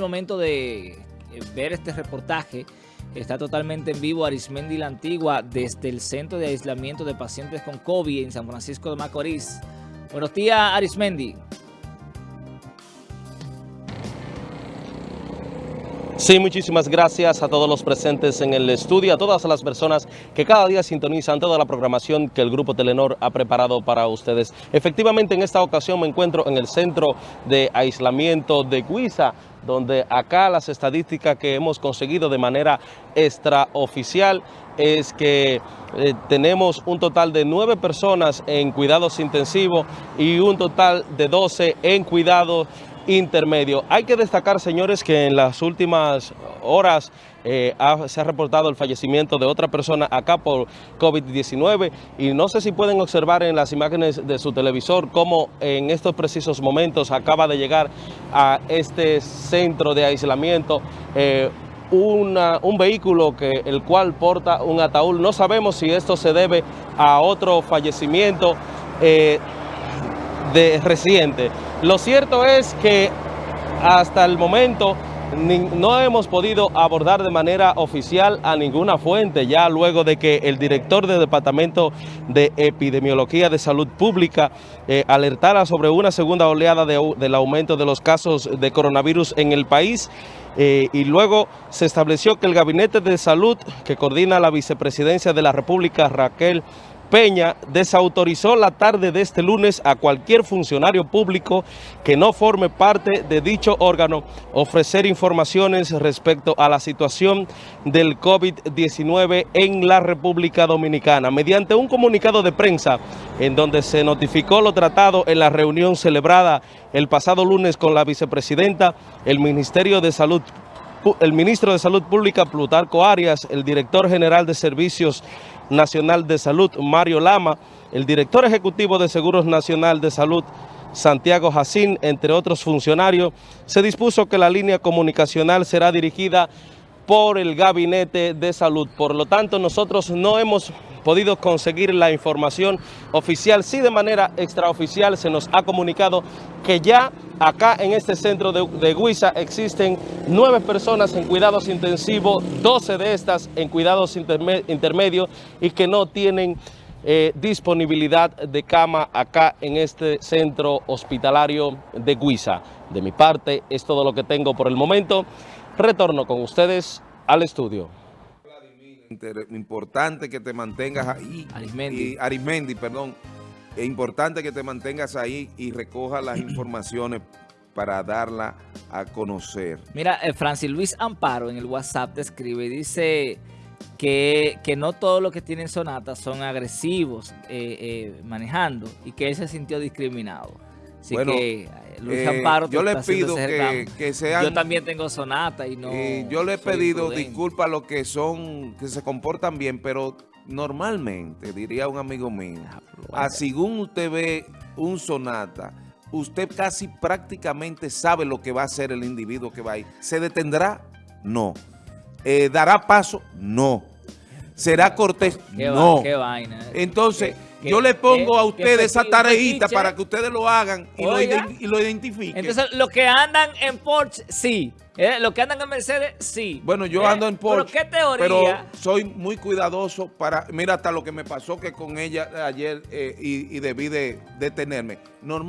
momento de eh, ver este reportaje. Está totalmente en vivo Arismendi La Antigua desde el Centro de Aislamiento de Pacientes con COVID en San Francisco de Macorís. Buenos días, Arismendi. Sí, muchísimas gracias a todos los presentes en el estudio, a todas las personas que cada día sintonizan toda la programación que el Grupo Telenor ha preparado para ustedes. Efectivamente, en esta ocasión me encuentro en el centro de aislamiento de Guisa, donde acá las estadísticas que hemos conseguido de manera extraoficial es que eh, tenemos un total de nueve personas en cuidados intensivos y un total de 12 en cuidados intermedio. Hay que destacar, señores, que en las últimas horas eh, se ha reportado el fallecimiento de otra persona acá por COVID-19 y no sé si pueden observar en las imágenes de su televisor cómo en estos precisos momentos acaba de llegar a este centro de aislamiento eh, un vehículo que el cual porta un ataúd. No sabemos si esto se debe a otro fallecimiento eh, de reciente. Lo cierto es que hasta el momento no hemos podido abordar de manera oficial a ninguna fuente, ya luego de que el director del Departamento de Epidemiología de Salud Pública eh, alertara sobre una segunda oleada del aumento de los casos de coronavirus en el país, eh, y luego se estableció que el Gabinete de Salud, que coordina la Vicepresidencia de la República, Raquel Peña desautorizó la tarde de este lunes a cualquier funcionario público que no forme parte de dicho órgano ofrecer informaciones respecto a la situación del COVID-19 en la República Dominicana. Mediante un comunicado de prensa en donde se notificó lo tratado en la reunión celebrada el pasado lunes con la vicepresidenta, el Ministerio de Salud el ministro de Salud Pública, Plutarco Arias, el director general de Servicios Nacional de Salud, Mario Lama, el director ejecutivo de Seguros Nacional de Salud, Santiago Jacín, entre otros funcionarios, se dispuso que la línea comunicacional será dirigida por el Gabinete de Salud. Por lo tanto, nosotros no hemos podido conseguir la información oficial. Sí, de manera extraoficial se nos ha comunicado que ya acá en este centro de, de Guisa existen nueve personas en cuidados intensivos, 12 de estas en cuidados intermedios y que no tienen eh, disponibilidad de cama acá en este centro hospitalario de Guisa. De mi parte, es todo lo que tengo por el momento. Retorno con ustedes al estudio importante que te mantengas ahí. Arismendi. Y, Arismendi, perdón. Es importante que te mantengas ahí y recojas las informaciones para darla a conocer. Mira, eh, Francis Luis Amparo en el WhatsApp te escribe y dice que, que no todos los que tienen sonata son agresivos eh, eh, manejando y que él se sintió discriminado. Así bueno, que Luis eh, Amparo yo le pido que, que, sean... Yo también tengo sonata y no... yo le he pedido disculpas a los que son, que se comportan bien, pero normalmente, diría un amigo mío, a ah, según usted ve un sonata, usted casi prácticamente sabe lo que va a hacer el individuo que va ahí. ¿Se detendrá? No. Eh, ¿Dará paso? No. ¿Será cortés? no. qué vaina. Entonces... Yo le pongo a ustedes esa tareita para que ustedes lo hagan y, lo, identifiquen. Entonces, los que andan en Porsche, sí. ¿Eh? Los que andan en Mercedes, sí. Bueno, yo ¿Eh? ando en Porsche. ¿Pero qué teoría? Pero soy muy cuidadoso para... Mira, hasta lo que me pasó que con ella ayer eh, y, debí de detenerme. Normal